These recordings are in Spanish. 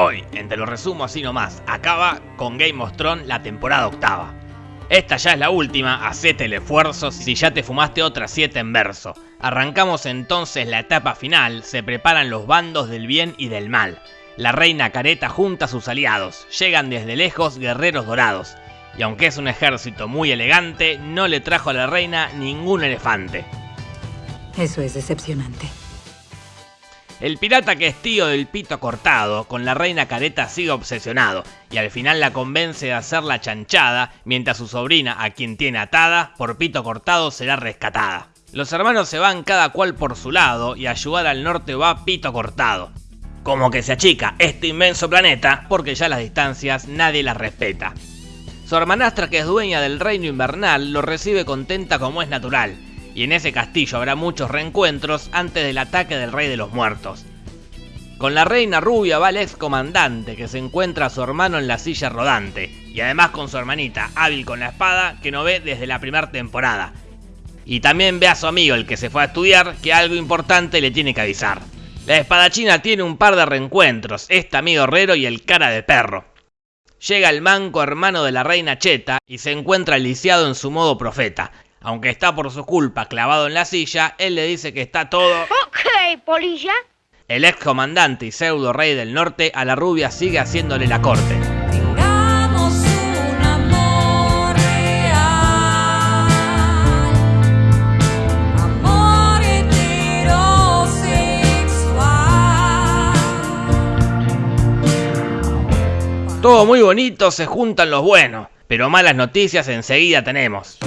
Hoy, en Te lo resumo así nomás, acaba con Game of Thrones la temporada octava. Esta ya es la última, hacete el esfuerzo si ya te fumaste otras 7 en verso. Arrancamos entonces la etapa final, se preparan los bandos del bien y del mal. La reina Careta junta a sus aliados, llegan desde lejos guerreros dorados. Y aunque es un ejército muy elegante, no le trajo a la reina ningún elefante. Eso es decepcionante. El pirata que es tío del pito cortado, con la reina careta sigue obsesionado, y al final la convence de hacer la chanchada, mientras su sobrina, a quien tiene atada, por pito cortado será rescatada. Los hermanos se van cada cual por su lado, y a ayudar al norte va pito cortado. Como que se achica este inmenso planeta, porque ya las distancias nadie las respeta. Su hermanastra que es dueña del reino invernal lo recibe contenta como es natural, y en ese castillo habrá muchos reencuentros antes del ataque del Rey de los Muertos. Con la reina rubia va el ex comandante que se encuentra a su hermano en la silla rodante, y además con su hermanita, hábil con la espada, que no ve desde la primera temporada. Y también ve a su amigo, el que se fue a estudiar, que algo importante le tiene que avisar. La espadachina tiene un par de reencuentros, este amigo herrero y el cara de perro. Llega el manco hermano de la reina Cheta y se encuentra lisiado en su modo profeta, aunque está por su culpa clavado en la silla, él le dice que está todo... Ok, polilla. El ex comandante y pseudo rey del norte a la rubia sigue haciéndole la corte. Tengamos un amor real, amor heterosexual. Todo muy bonito, se juntan los buenos, pero malas noticias enseguida tenemos.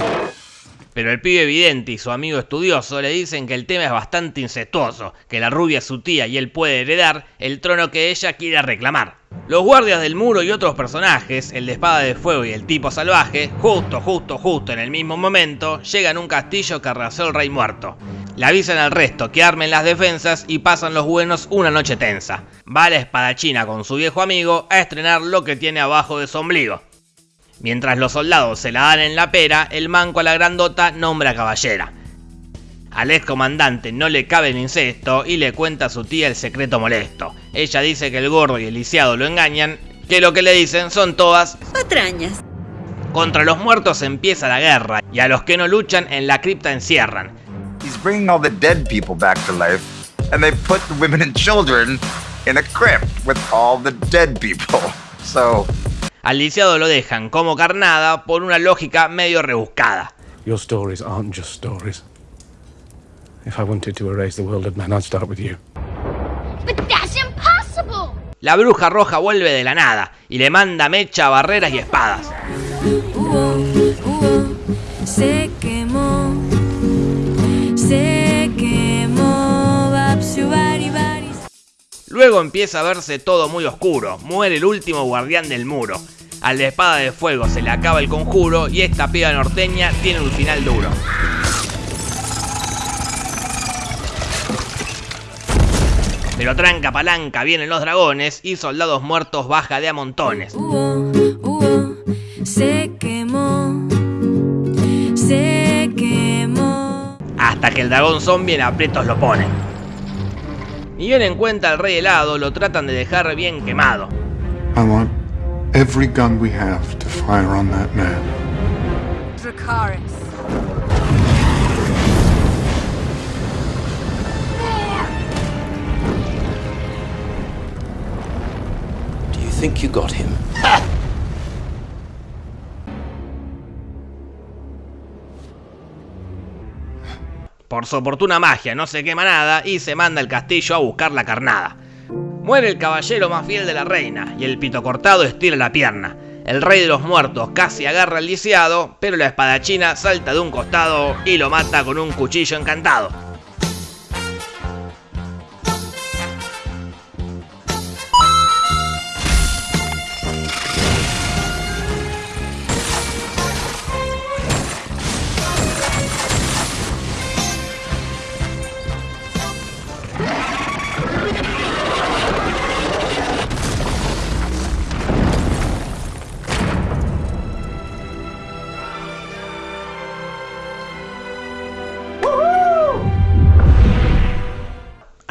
Pero el pibe evidente y su amigo estudioso le dicen que el tema es bastante incestuoso, que la rubia es su tía y él puede heredar el trono que ella quiera reclamar. Los guardias del muro y otros personajes, el de espada de fuego y el tipo salvaje, justo, justo, justo en el mismo momento, llegan a un castillo que arrasó el rey muerto. Le avisan al resto que armen las defensas y pasan los buenos una noche tensa. Va la espadachina con su viejo amigo a estrenar lo que tiene abajo de su ombligo. Mientras los soldados se la dan en la pera, el manco a la grandota nombra caballera. Al ex comandante no le cabe el incesto y le cuenta a su tía el secreto molesto. Ella dice que el gordo y el lisiado lo engañan, que lo que le dicen son todas Patrañas. contra los muertos empieza la guerra y a los que no luchan en la cripta encierran. He's bringing all the dead people back to life, and they put the women and children in a crypt with all the dead people. So, Al lisiado lo dejan como carnada por una lógica medio rebuscada. Your stories aren't just stories. If I wanted to erase the world of men, I'd start with you. But that's impossible. La bruja roja vuelve de la nada y le manda mecha, barreras y espadas. Luego empieza a verse todo muy oscuro, muere el último guardián del muro. Al de espada de fuego se le acaba el conjuro y esta piba norteña tiene un final duro. Pero tranca palanca vienen los dragones y soldados muertos baja de a montones. Hubo, hubo, se quemó, se quemó. Hasta que el dragón zombie en aprietos lo pone. Ni bien en cuenta al rey helado, lo tratan de dejar bien quemado. I want every gun we have to fire on that man. Dracaris. Do you think you got him? Por su oportuna magia no se quema nada y se manda al castillo a buscar la carnada. Muere el caballero más fiel de la reina y el pito cortado estira la pierna. El rey de los muertos casi agarra al lisiado, pero la espadachina salta de un costado y lo mata con un cuchillo encantado.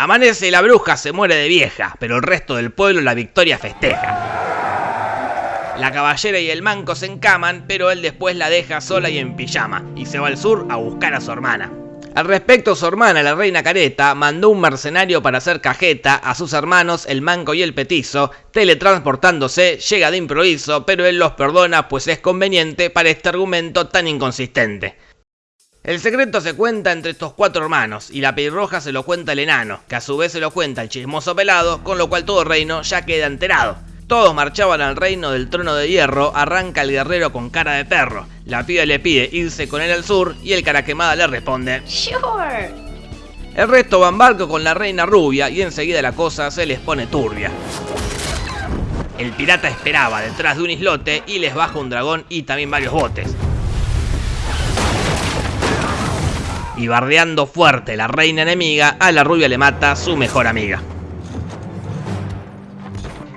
Amanece y la bruja se muere de vieja, pero el resto del pueblo la victoria festeja. La caballera y el manco se encaman, pero él después la deja sola y en pijama, y se va al sur a buscar a su hermana. Al respecto, su hermana, la reina Careta, mandó un mercenario para hacer cajeta a sus hermanos, el manco y el petizo, teletransportándose, llega de improviso, pero él los perdona pues es conveniente para este argumento tan inconsistente. El secreto se cuenta entre estos cuatro hermanos, y la pelirroja se lo cuenta el enano, que a su vez se lo cuenta el chismoso pelado, con lo cual todo el reino ya queda enterado. Todos marchaban al reino del trono de hierro, arranca el guerrero con cara de perro. La piba le pide irse con él al sur y el cara quemada le responde Sure. El resto van barco con la reina rubia y enseguida la cosa se les pone turbia. El pirata esperaba detrás de un islote y les baja un dragón y también varios botes. Y bardeando fuerte la reina enemiga, a la rubia le mata su mejor amiga.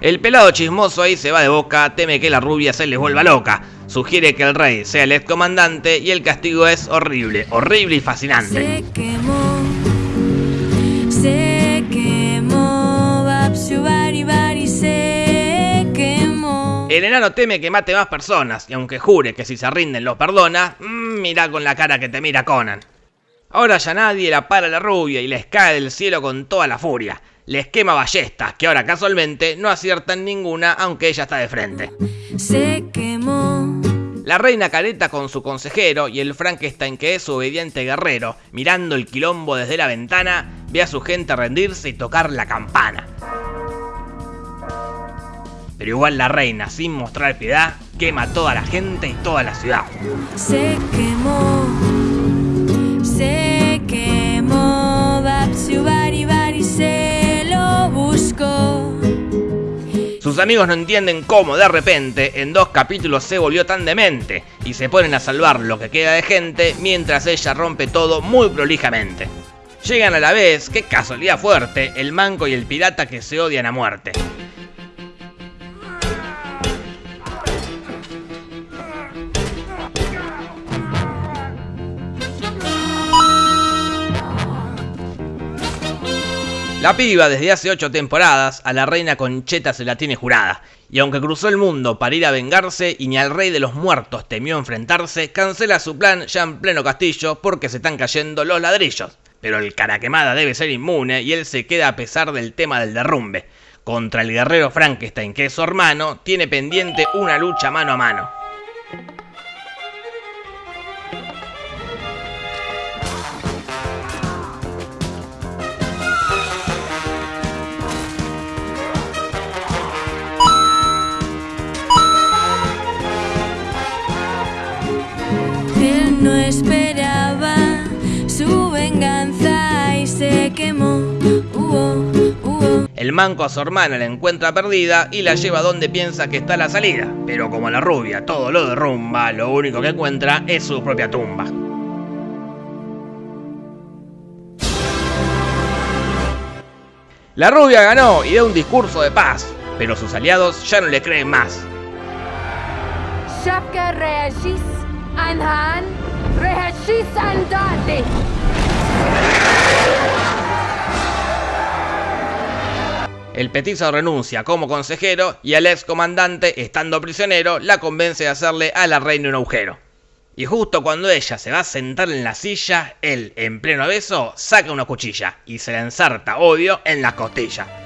El pelado chismoso ahí se va de boca, teme que la rubia se les vuelva loca. Sugiere que el rey sea el ex comandante y el castigo es horrible, horrible y fascinante. Se quemó, se quemó, Bari Bari se quemó. El enano teme que mate más personas y aunque jure que si se rinden los perdona, mmm, mira con la cara que te mira Conan. Ahora ya nadie la para la rubia y les cae del cielo con toda la furia. Les quema ballestas que ahora casualmente no aciertan ninguna aunque ella está de frente. Se quemó, La reina careta con su consejero y el Frankenstein que es su obediente guerrero, mirando el quilombo desde la ventana, ve a su gente rendirse y tocar la campana. Pero igual la reina, sin mostrar piedad, quema a toda la gente y toda la ciudad. se quemó, amigos no entienden cómo de repente en dos capítulos se volvió tan demente y se ponen a salvar lo que queda de gente mientras ella rompe todo muy prolijamente. Llegan a la vez, qué casualidad fuerte, el manco y el pirata que se odian a muerte. La piba desde hace 8 temporadas a la reina Concheta se la tiene jurada, y aunque cruzó el mundo para ir a vengarse y ni al rey de los muertos temió enfrentarse, cancela su plan ya en pleno castillo porque se están cayendo los ladrillos. Pero el cara quemada debe ser inmune y él se queda a pesar del tema del derrumbe. Contra el guerrero Frankenstein, que es su hermano, tiene pendiente una lucha mano a mano. Quemó. El manco a su hermana la encuentra perdida y la lleva donde piensa que está la salida. Pero como la rubia todo lo derrumba, lo único que encuentra es su propia tumba. La rubia ganó y da un discurso de paz, pero sus aliados ya no le creen más. El petizo renuncia como consejero y el ex comandante, estando prisionero, la convence de hacerle a la reina un agujero. Y justo cuando ella se va a sentar en la silla, él, en pleno beso, saca una cuchilla y se la ensarta, obvio, en la costilla.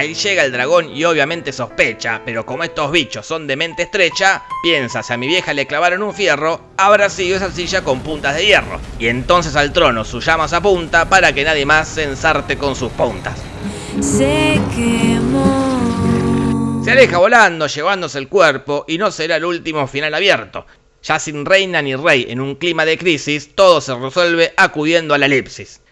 Ahí llega el dragón y obviamente sospecha, pero como estos bichos son de mente estrecha, piensa si a mi vieja le clavaron un fierro, habrá sido esa silla con puntas de hierro. Y entonces al trono su llama se apunta para que nadie más se ensarte con sus puntas. Se quemó. Se aleja volando, llevándose el cuerpo, y no será el último final abierto. Ya sin reina ni rey en un clima de crisis, todo se resuelve acudiendo a la elipsis.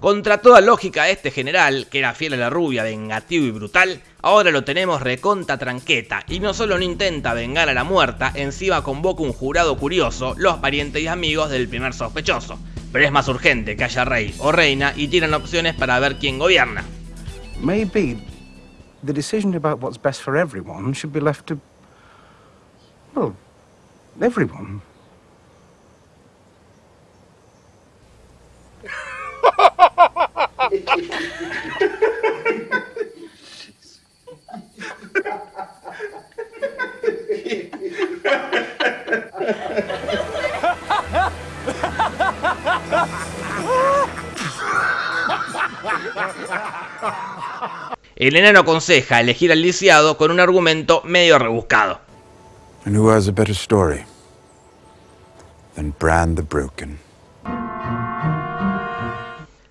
Contra toda lógica este general, que era fiel a la rubia, vengativo y brutal, ahora lo tenemos reconta tranqueta, y no solo no intenta vengar a la muerta, encima convoca un jurado curioso, los parientes y amigos del primer sospechoso. Pero es más urgente que haya rey o reina y tiran opciones para ver quién gobierna. Maybe the decision about what's best for everyone should be left to Well, everyone. El enano aconseja elegir al lisiado con un argumento medio rebuscado. And who has a better story than Bran the Broken?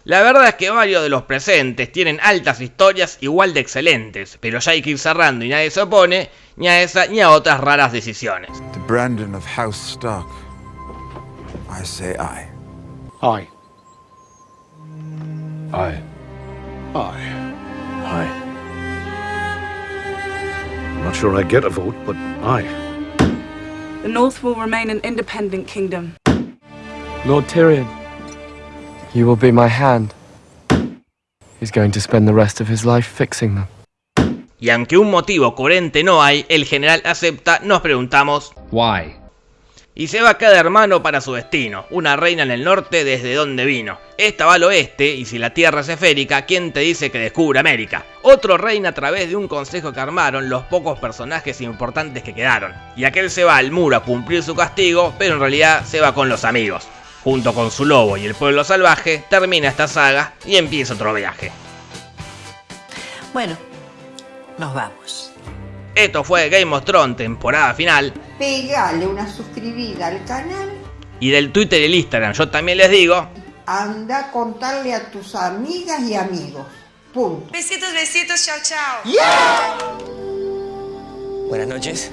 La verdad es que varios de los presentes tienen altas historias igual de excelentes, pero ya hay que ir cerrando y nadie se opone ni a esa ni a otras raras decisiones. To Brandon of House Stark, I say aye. Aye. Aye. Aye. Aye. I'm not sure I get a vote, but aye. The North will remain an independent kingdom. Lord Tyrion, you will be my hand. He's going to spend the rest of his life fixing them. Y aunque un motivo coherente no hay, el general acepta, nos preguntamos Why? y se va cada hermano para su destino, una reina en el norte desde donde vino. Esta va al oeste y si la tierra es esférica, ¿quién te dice que descubre América? Otro reina a través de un consejo que armaron los pocos personajes importantes que quedaron. Y aquel se va al muro a cumplir su castigo, pero en realidad se va con los amigos. Junto con su lobo y el pueblo salvaje, termina esta saga y empieza otro viaje. Bueno, nos vamos. Esto fue Game of Thrones temporada final Pegale una suscribida al canal. y del Twitter y el Instagram yo también les digo Anda a contarle a tus amigas y amigos. Punto. Besitos, besitos, chao, chao. Buenas noches.